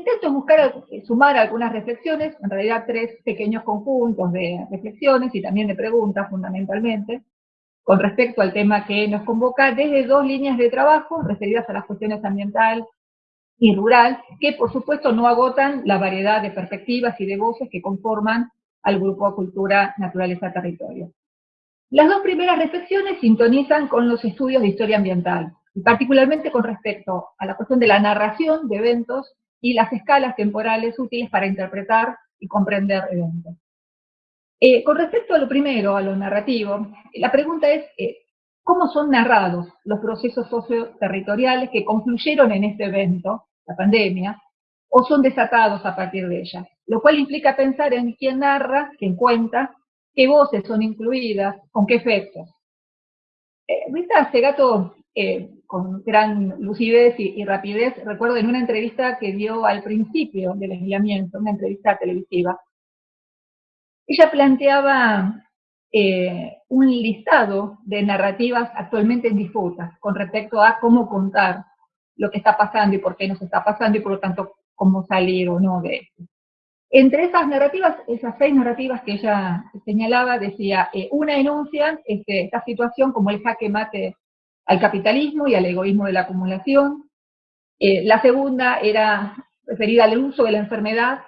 intento buscar sumar algunas reflexiones, en realidad tres pequeños conjuntos de reflexiones y también de preguntas fundamentalmente, con respecto al tema que nos convoca desde dos líneas de trabajo referidas a las cuestiones ambiental y rural, que por supuesto no agotan la variedad de perspectivas y de voces que conforman al grupo Cultura, Naturaleza, Territorio. Las dos primeras reflexiones sintonizan con los estudios de historia ambiental, y particularmente con respecto a la cuestión de la narración de eventos y las escalas temporales útiles para interpretar y comprender eventos. Eh, con respecto a lo primero, a lo narrativo, la pregunta es, eh, ¿cómo son narrados los procesos socioterritoriales que confluyeron en este evento, la pandemia, o son desatados a partir de ella? Lo cual implica pensar en quién narra, quién cuenta, qué voces son incluidas, con qué efectos. Eh, Rita Segato, eh, con gran lucidez y, rapidez, recuerdo en una entrevista que dio al principio del aislamiento, una entrevista televisiva, ella planteaba eh, un listado de narrativas actualmente en disputa con respecto a cómo contar lo que está pasando y por qué nos está pasando y por lo tanto cómo salir o no de esto. Entre esas narrativas, esas seis narrativas que ella señalaba, decía, eh, una enuncia este, esta situación como el jaque mate al capitalismo y al egoísmo de la acumulación. Eh, la segunda era referida al uso de la enfermedad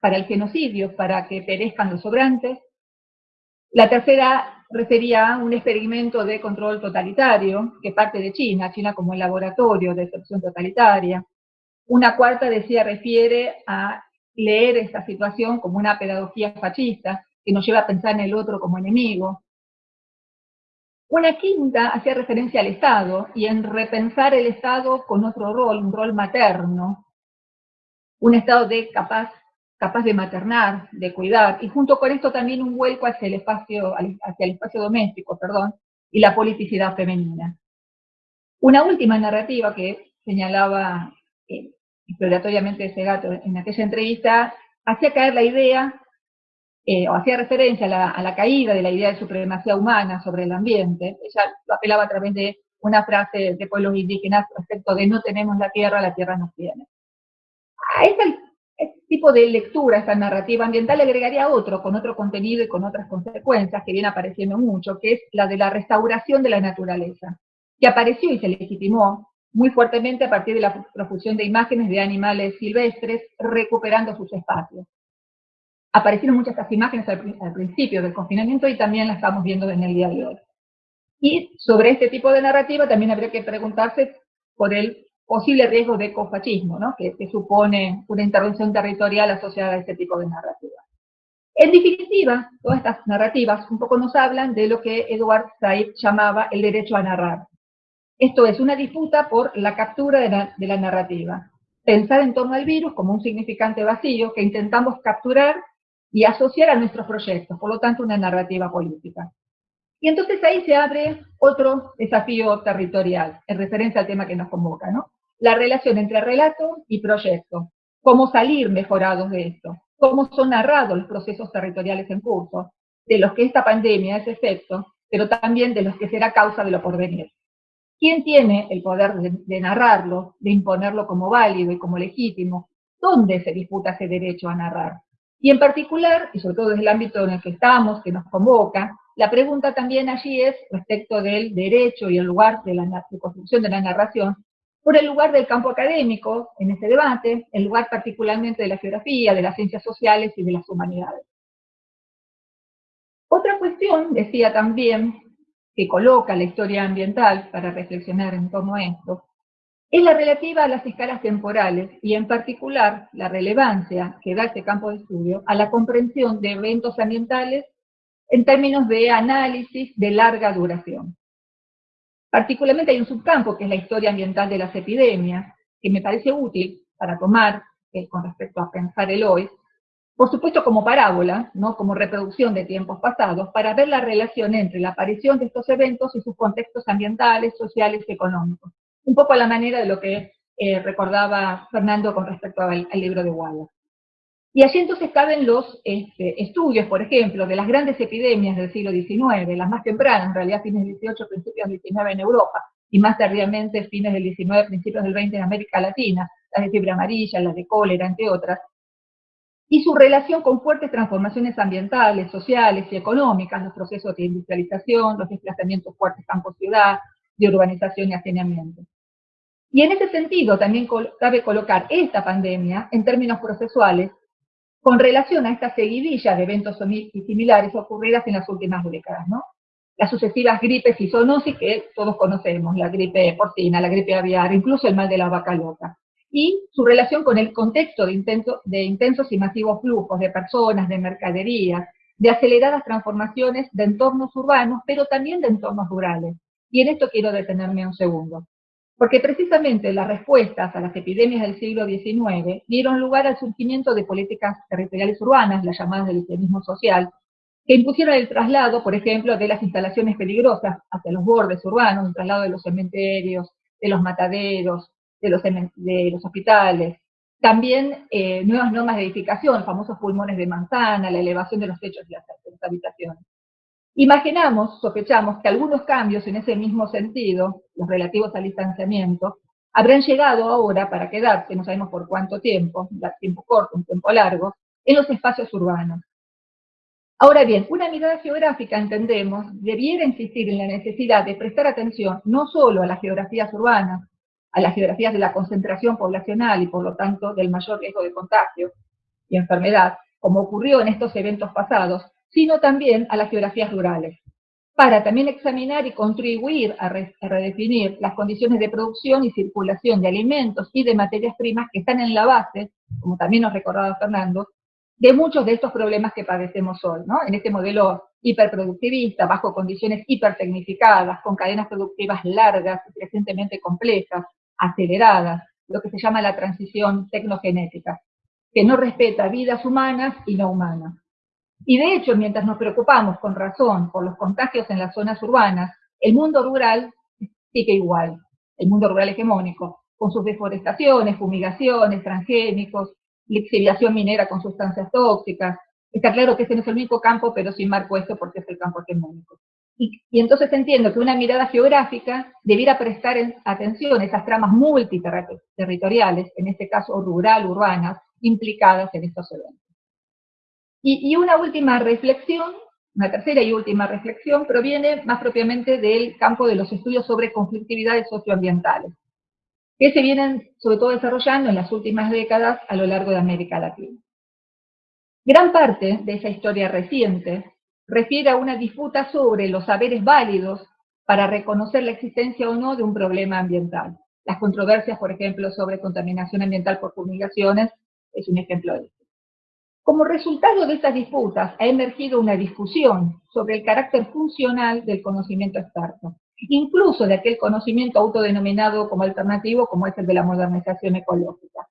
para el genocidio, para que perezcan los sobrantes. La tercera refería a un experimento de control totalitario que parte de China, China como el laboratorio de excepción totalitaria. Una cuarta decía, refiere a leer esta situación como una pedagogía fascista, que nos lleva a pensar en el otro como enemigo. Una quinta hacía referencia al Estado, y en repensar el Estado con otro rol, un rol materno, un Estado de capaz capaz de maternar, de cuidar, y junto con esto también un vuelco hacia el espacio, hacia el espacio doméstico, perdón, y la politicidad femenina. Una última narrativa que señalaba eh, exploratoriamente ese gato en aquella entrevista, hacía caer la idea, eh, hacía referencia a la, caída de la idea de supremacía humana sobre el ambiente. Ella lo apelaba a través de una frase de pueblos indígenas respecto de no tenemos la tierra, la tierra nos tiene. A esa este tipo de lectura, esta narrativa ambiental, agregaría otro, con otro contenido y con otras consecuencias, que viene apareciendo mucho, que es la de la restauración de la naturaleza, que apareció y se legitimó muy fuertemente a partir de la profusión de imágenes de animales silvestres recuperando sus espacios. Aparecieron muchas estas imágenes al, al principio del confinamiento y también las estamos viendo en el día de hoy. Y sobre este tipo de narrativa también habría que preguntarse por el posible riesgo de ecofascismo, ¿no? que, supone una intervención territorial asociada a este tipo de narrativa. En definitiva, todas estas narrativas un poco nos hablan de lo que Edward Said llamaba el derecho a narrar. Esto es una disputa por la captura de la, de la narrativa. Pensar en torno al virus como un significante vacío que intentamos capturar y asociar a nuestros proyectos, por lo tanto una narrativa política. Y entonces ahí se abre otro desafío territorial, en referencia al tema que nos convoca, ¿no? la relación entre relato y proyecto, cómo salir mejorados de esto, cómo son narrados los procesos territoriales en curso, de los que esta pandemia es efecto, pero también de los que será causa de lo porvenir. ¿Quién tiene el poder de, narrarlo, de imponerlo como válido y como legítimo? ¿Dónde se disputa ese derecho a narrar? Y en particular, y sobre todo desde el ámbito en el que estamos, que nos convoca, la pregunta también allí es respecto del derecho y el lugar de la de construcción de la narración, por el lugar del campo académico en ese debate, el lugar particularmente de la geografía, de las ciencias sociales y de las humanidades. Otra cuestión, decía también, que coloca la historia ambiental para reflexionar en torno a esto, es la relativa a las escalas temporales y en particular la relevancia que da este campo de estudio a la comprensión de eventos ambientales en términos de análisis de larga duración. Particularmente hay un subcampo, que es la historia ambiental de las epidemias, que me parece útil para tomar, eh, con respecto a pensar el hoy, por supuesto como parábola, ¿no? como reproducción de tiempos pasados, para ver la relación entre la aparición de estos eventos y sus contextos ambientales, sociales y económicos. Un poco a la manera de lo que eh, recordaba Fernando con respecto al, libro de Wallace. Y allí entonces caben los este, estudios, por ejemplo, de las grandes epidemias del siglo XIX, las más tempranas, en realidad fines del XVIII, principios del XIX en Europa, y más tardíamente fines del XIX, principios del XX en América Latina, las de fiebre amarilla, las de cólera, entre otras, y su relación con fuertes transformaciones ambientales, sociales y económicas, los procesos de industrialización, los desplazamientos fuertes campo-ciudad, de urbanización y hacinamiento. Y en ese sentido también cabe colocar esta pandemia en términos procesuales con relación a esta seguidilla de eventos similares ocurridas en las últimas décadas, ¿no? Las sucesivas gripes y zoonosis que todos conocemos, la gripe porcina, la gripe aviar, incluso el mal de la vaca loca y su relación con el contexto de, de intensos y masivos flujos de personas, de mercaderías, de aceleradas transformaciones de entornos urbanos, pero también de entornos rurales. Y en esto quiero detenerme un segundo. Porque precisamente las respuestas a las epidemias del siglo XIX dieron lugar al surgimiento de políticas territoriales urbanas, las llamadas del higienismo social, que impusieron el traslado, por ejemplo, de las instalaciones peligrosas hacia los bordes urbanos, el traslado de los cementerios, de los mataderos, de los, de los hospitales. También eh, nuevas normas de edificación, famosos pulmones de manzana, la elevación de los techos de las, habitaciones. Imaginamos, sospechamos, que algunos cambios en ese mismo sentido, los relativos al distanciamiento, habrán llegado ahora para quedarse, no sabemos por cuánto tiempo, un tiempo corto, un tiempo largo, en los espacios urbanos. Ahora bien, una mirada geográfica, entendemos, debiera insistir en la necesidad de prestar atención no solo a las geografías urbanas, a las geografías de la concentración poblacional y por lo tanto del mayor riesgo de contagio y enfermedad, como ocurrió en estos eventos pasados, sino también a las geografías rurales, para también examinar y contribuir a, redefinir las condiciones de producción y circulación de alimentos y de materias primas que están en la base, como también nos recordaba Fernando, de muchos de estos problemas que padecemos hoy, ¿no? En este modelo hiperproductivista, bajo condiciones hipertecnificadas, con cadenas productivas largas y crecientemente complejas, aceleradas, lo que se llama la transición tecnogenética, que no respeta vidas humanas y no humanas. Y de hecho, mientras nos preocupamos con razón por los contagios en las zonas urbanas, el mundo rural sigue igual, el mundo rural hegemónico, con sus deforestaciones, fumigaciones, transgénicos, lixiviación minera con sustancias tóxicas. Está claro que ese no es el único campo, pero sin marco esto porque es el campo hegemónico. Y, entonces entiendo que una mirada geográfica debiera prestar atención a esas tramas multiterritoriales, en este caso rural, urbanas, implicadas en estos eventos. Y, una última reflexión, una tercera y última reflexión, proviene más propiamente del campo de los estudios sobre conflictividades socioambientales, que se vienen sobre todo desarrollando en las últimas décadas a lo largo de América Latina. Gran parte de esa historia reciente refiere a una disputa sobre los saberes válidos para reconocer la existencia o no de un problema ambiental. Las controversias, por ejemplo, sobre contaminación ambiental por fumigaciones, es un ejemplo de esto. Como resultado de estas disputas ha emergido una discusión sobre el carácter funcional del conocimiento experto, incluso de aquel conocimiento autodenominado como alternativo, como es el de la modernización ecológica.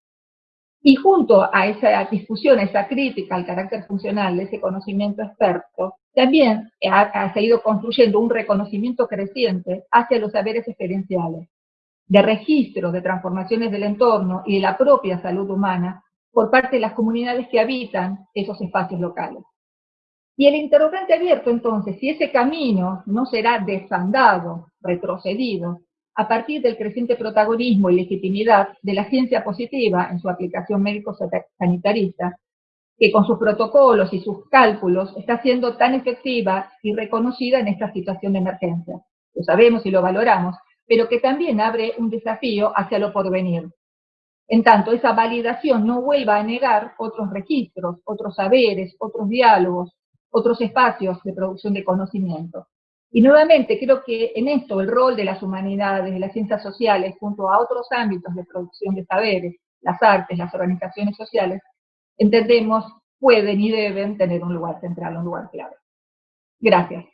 Y junto a esa discusión, esa crítica al carácter funcional de ese conocimiento experto, también ha, seguido construyendo un reconocimiento creciente hacia los saberes experienciales, de registro de transformaciones del entorno y de la propia salud humana por parte de las comunidades que habitan esos espacios locales. Y el interrogante abierto entonces, si ese camino no será desandado, retrocedido, a partir del creciente protagonismo y legitimidad de la ciencia positiva en su aplicación médico-sanitarista, que con sus protocolos y sus cálculos está siendo tan efectiva y reconocida en esta situación de emergencia. Lo sabemos y lo valoramos, pero que también abre un desafío hacia lo porvenir. En tanto, esa validación no vuelva a negar otros registros, otros saberes, otros diálogos, otros espacios de producción de conocimiento. Y nuevamente, creo que en esto el rol de las humanidades, de las ciencias sociales, junto a otros ámbitos de producción de saberes, las artes, las organizaciones sociales, entendemos, pueden y deben tener un lugar central, un lugar clave. Gracias.